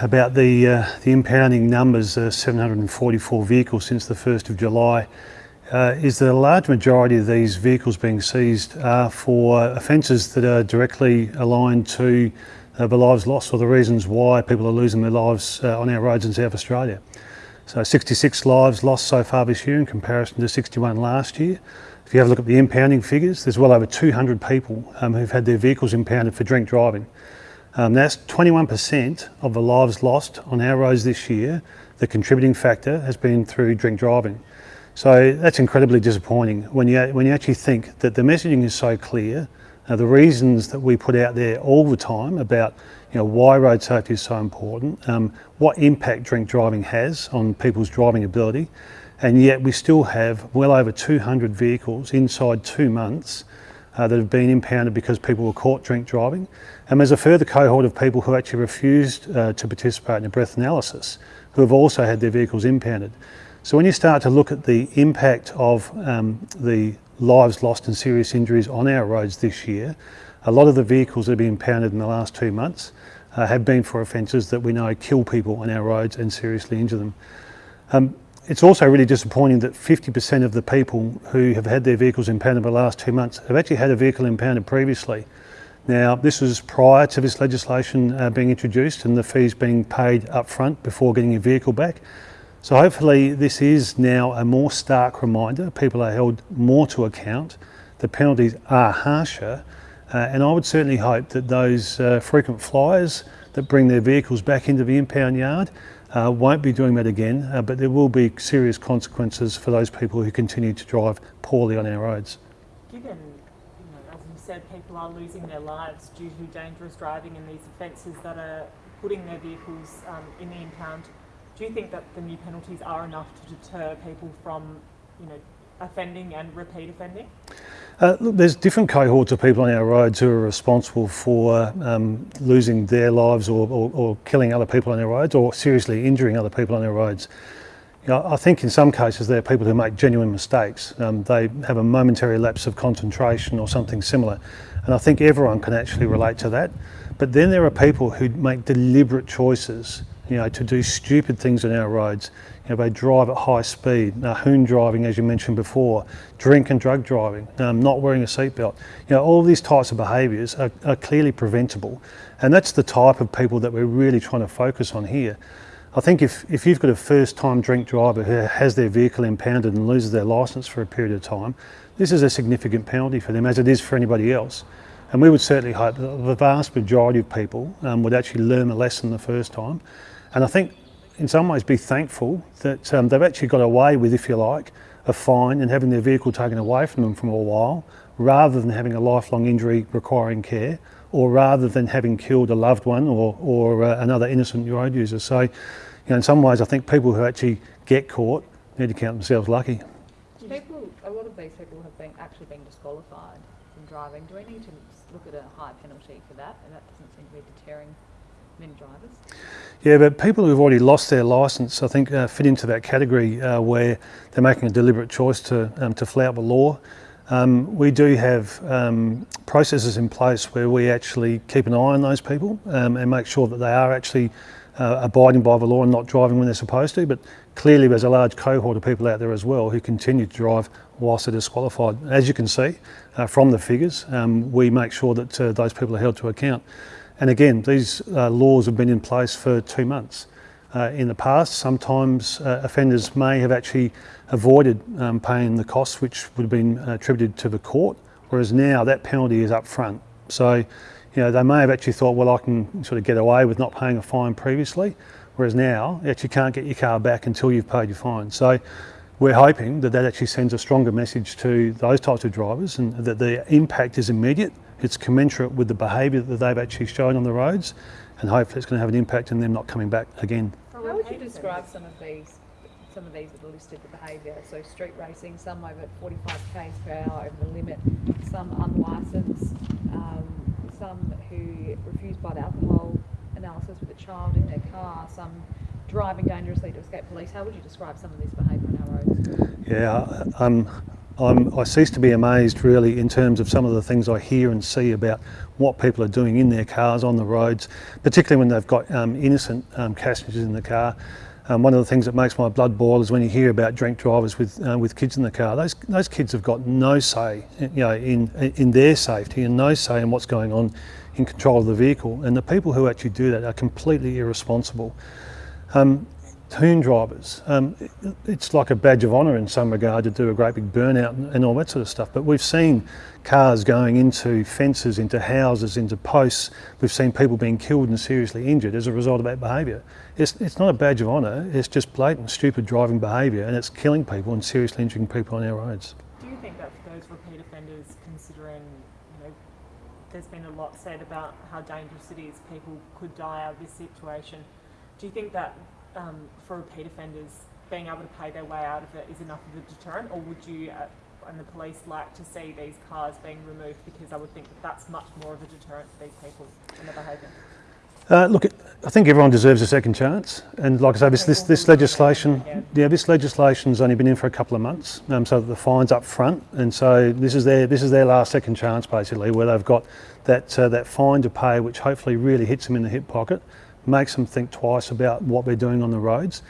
about the, uh, the impounding numbers, uh, 744 vehicles since the 1st of July, uh, is that a large majority of these vehicles being seized are for offences that are directly aligned to uh, the lives lost or the reasons why people are losing their lives uh, on our roads in South Australia. So 66 lives lost so far this year in comparison to 61 last year. If you have a look at the impounding figures, there's well over 200 people um, who've had their vehicles impounded for drink driving. Um, that's 21% of the lives lost on our roads this year. The contributing factor has been through drink driving. So that's incredibly disappointing when you, when you actually think that the messaging is so clear, uh, the reasons that we put out there all the time about you know, why road safety is so important, um, what impact drink driving has on people's driving ability, and yet we still have well over 200 vehicles inside two months uh, that have been impounded because people were caught drink driving. And there's a further cohort of people who actually refused uh, to participate in a breath analysis who have also had their vehicles impounded. So when you start to look at the impact of um, the lives lost and serious injuries on our roads this year, a lot of the vehicles that have been impounded in the last two months uh, have been for offences that we know kill people on our roads and seriously injure them. Um, it's also really disappointing that 50% of the people who have had their vehicles impounded in the last two months have actually had a vehicle impounded previously. Now, this was prior to this legislation uh, being introduced and the fees being paid up front before getting your vehicle back. So hopefully this is now a more stark reminder. People are held more to account. The penalties are harsher. Uh, and I would certainly hope that those uh, frequent flyers that bring their vehicles back into the impound yard uh, won't be doing that again, uh, but there will be serious consequences for those people who continue to drive poorly on our roads. Given, you know, as you said, people are losing their lives due to dangerous driving and these offences that are putting their vehicles um, in the impound, do you think that the new penalties are enough to deter people from, you know, offending and repeat offending? Uh, look, there's different cohorts of people on our roads who are responsible for um, losing their lives or, or, or, killing other people on our roads or seriously injuring other people on our roads. You know, I think in some cases there are people who make genuine mistakes. Um, they have a momentary lapse of concentration or something similar. And I think everyone can actually relate to that. But then there are people who make deliberate choices you know, to do stupid things on our roads. You know, they drive at high speed, hoon driving, as you mentioned before, drink and drug driving, um, not wearing a seatbelt. You know, all these types of behaviours are, are clearly preventable. And that's the type of people that we're really trying to focus on here. I think if, if you've got a first time drink driver who has their vehicle impounded and loses their licence for a period of time, this is a significant penalty for them as it is for anybody else. And we would certainly hope that the vast majority of people um, would actually learn a lesson the first time and I think in some ways be thankful that um, they've actually got away with, if you like, a fine and having their vehicle taken away from them for a while, rather than having a lifelong injury requiring care, or rather than having killed a loved one or, or uh, another innocent road user. So, you know, in some ways, I think people who actually get caught need to count themselves lucky. People, a lot of these people have been actually been disqualified from driving. Do we need to look at a high penalty for that? And that doesn't seem to be deterring many drivers. Yeah, but people who've already lost their licence, I think, uh, fit into that category uh, where they're making a deliberate choice to, um, to flout the law. Um, we do have um, processes in place where we actually keep an eye on those people um, and make sure that they are actually uh, abiding by the law and not driving when they're supposed to. But clearly there's a large cohort of people out there as well who continue to drive whilst they're disqualified. As you can see uh, from the figures, um, we make sure that uh, those people are held to account. And again, these uh, laws have been in place for two months. Uh, in the past, sometimes uh, offenders may have actually avoided um, paying the costs which would have been attributed to the court, whereas now that penalty is up front. So, you know, they may have actually thought, well, I can sort of get away with not paying a fine previously, whereas now you actually can't get your car back until you've paid your fine. So we're hoping that that actually sends a stronger message to those types of drivers and that the impact is immediate it's commensurate with the behaviour that they've actually shown on the roads and hopefully it's going to have an impact in them not coming back again. How would you describe some of these some of these that are listed the behaviour? So street racing, some over 45 k's per hour over the limit, some unlicensed, um, some who refuse blood alcohol analysis with a child in their car, some driving dangerously to escape police. How would you describe some of this behaviour on our roads? Yeah, um, I'm, I cease to be amazed really in terms of some of the things I hear and see about what people are doing in their cars on the roads, particularly when they've got um, innocent um, passengers in the car. Um, one of the things that makes my blood boil is when you hear about drink drivers with uh, with kids in the car. Those those kids have got no say, you know, in in their safety and no say in what's going on in control of the vehicle. And the people who actually do that are completely irresponsible. Um, hoon drivers, um, it's like a badge of honour in some regard to do a great big burnout and, all that sort of stuff. But we've seen cars going into fences, into houses, into posts. We've seen people being killed and seriously injured as a result of that behaviour. It's, it's not a badge of honour, it's just blatant, stupid driving behaviour and it's killing people and seriously injuring people on our roads. Do you think that those repeat offenders, considering there's been a lot said about how dangerous it is, people could die out of this situation. Do you think that um, for repeat offenders, being able to pay their way out of it is enough of a deterrent, or would you uh, and the police like to see these cars being removed because I would think that that's much more of a deterrent for these people and their behaviour? Uh, look, I think everyone deserves a second chance, and like I say, this this, this legislation, yeah, this legislation's only been in for a couple of months, um, so the fines up front, and so this is their this is their last second chance basically, where they've got that uh, that fine to pay, which hopefully really hits them in the hip pocket, makes them think twice about what they're doing on the roads.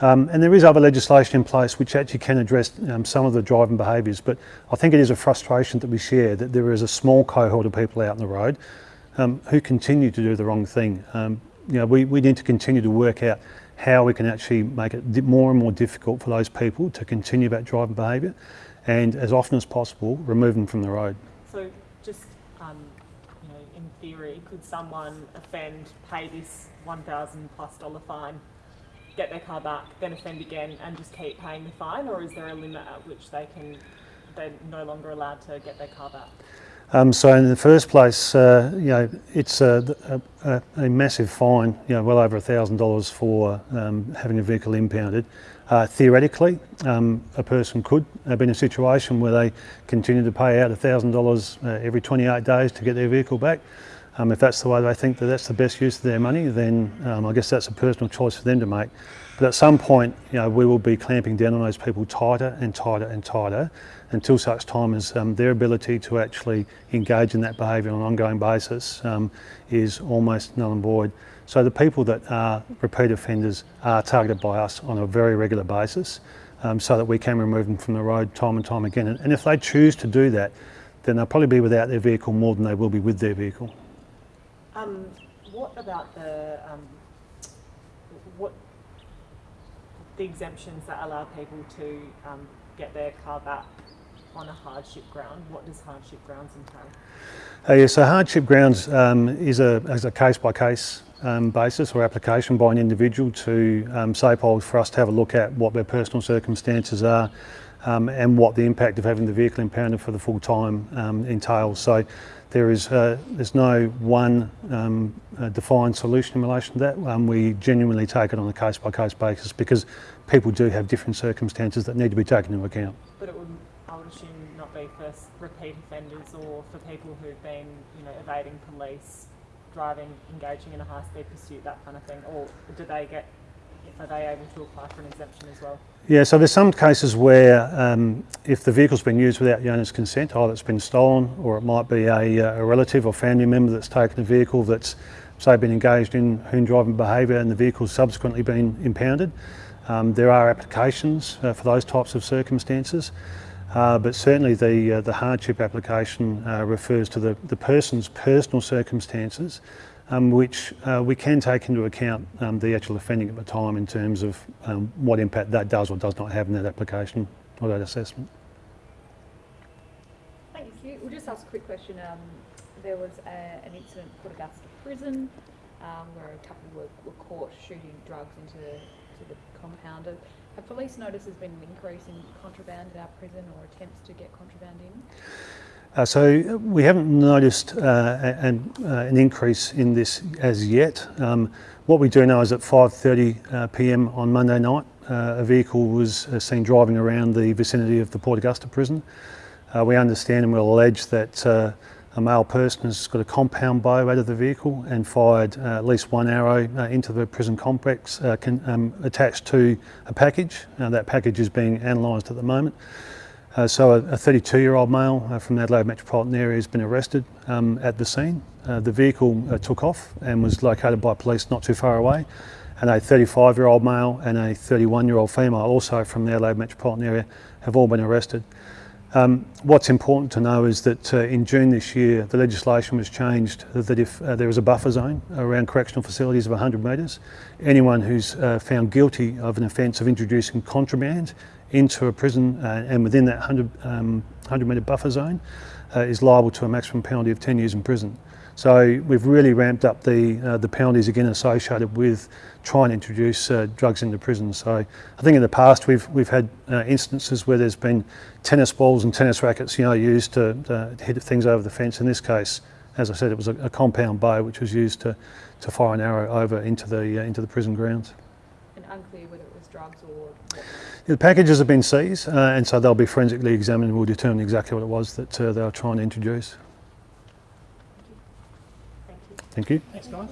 Um, and there is other legislation in place which actually can address um, some of the driving behaviours, but I think it is a frustration that we share that there is a small cohort of people out on the road um, who continue to do the wrong thing. Um, you know, we, we need to continue to work out how we can actually make it more and more difficult for those people to continue that driving behaviour and as often as possible remove them from the road. So just um, you know, in theory, could someone offend, pay this 1,000 plus dollar fine, get their car back, then offend again and just keep paying the fine or is there a limit at which they can, they're no longer allowed to get their car back? Um, so in the first place, uh, you know, it's a, a, a, massive fine, you know, well over $1,000 for um, having a vehicle impounded. Uh, theoretically, um, a person could be in a situation where they continue to pay out $1,000 uh, every 28 days to get their vehicle back. Um, if that's the way they think that that's the best use of their money, then um, I guess that's a personal choice for them to make. But at some point, you know, we will be clamping down on those people tighter and tighter and tighter until such time as um, their ability to actually engage in that behaviour on an ongoing basis um, is almost null and void. So the people that are repeat offenders are targeted by us on a very regular basis um, so that we can remove them from the road time and time again. And, and if they choose to do that, then they'll probably be without their vehicle more than they will be with their vehicle. Um, what about the um, what the exemptions that allow people to um, get their car back on a hardship ground? What does hardship grounds entail? Uh, yeah, so hardship grounds um, is a, is a case by case basis or application by an individual to um, SAPOL for us to have a look at what their personal circumstances are um, and what the impact of having the vehicle impounded for the full time um, entails. So there is uh, there's no one um, uh, defined solution in relation to that. Um, we genuinely take it on a case by case basis because people do have different circumstances that need to be taken into account. But it would, I would assume, not be for repeat offenders or for people who've been, you know, evading police, driving, engaging in a high speed pursuit, that kind of thing. Or do they get are they able to apply for an exemption as well? Yeah, so there's some cases where um, if the vehicle's been used without the owner's consent, either it's been stolen or it might be a, uh, a relative or family member that's taken a vehicle that's, say, been engaged in hoon driving behaviour and the vehicle's subsequently been impounded. Um, there are applications uh, for those types of circumstances. Uh, but certainly the, uh, the hardship application uh, refers to the, the person's personal circumstances um, which uh, we can take into account um, the actual offending at the time in terms of um, what impact that does or does not have in that application or that assessment. Thank you. We'll just ask a quick question. Um, there was a, an incident at Port Augusta Prison um, where a couple were, were, caught shooting drugs into, into the compound. Have police noticed there's been an increase in contraband at our prison or attempts to get contraband in? Uh, so we haven't noticed uh, an, uh, an, increase in this as yet. Um, what we do know is at 5.30 uh, p.m. on Monday night, uh, a vehicle was uh, seen driving around the vicinity of the Port Augusta prison. we understand and we'll allege that a male person has got a compound bow out of the vehicle and fired at least one arrow into the prison complex can, um, attached to a package. that package is being analysed at the moment. Uh, so a 32-year-old male uh, from the Adelaide metropolitan area has been arrested um, at the scene. Uh, the vehicle uh, took off and was located by police not too far away. And a 35-year-old male and a 31-year-old female, also from the Adelaide metropolitan area, have all been arrested. Um, what's important to know is that uh, in June this year, the legislation was changed that if uh, there is a buffer zone around correctional facilities of 100 metres, anyone who's found guilty of an offence of introducing contraband into a prison uh, and within that 100, um, 100 metre buffer zone uh, is liable to a maximum penalty of 10 years in prison. So we've really ramped up the uh, the penalties again associated with trying to introduce uh, drugs into prison. So I think in the past we've we've had uh, instances where there's been tennis balls and tennis rackets, you know, used to uh, hit things over the fence. In this case, as I said, it was a, a compound bow which was used to to fire an arrow over into the uh, into the prison grounds. And unclear whether it was drugs or. The packages have been seized, uh, and so they'll be forensically examined and we'll determine exactly what it was that uh, they were trying to introduce. Thank you. Thank you. Thanks, guys.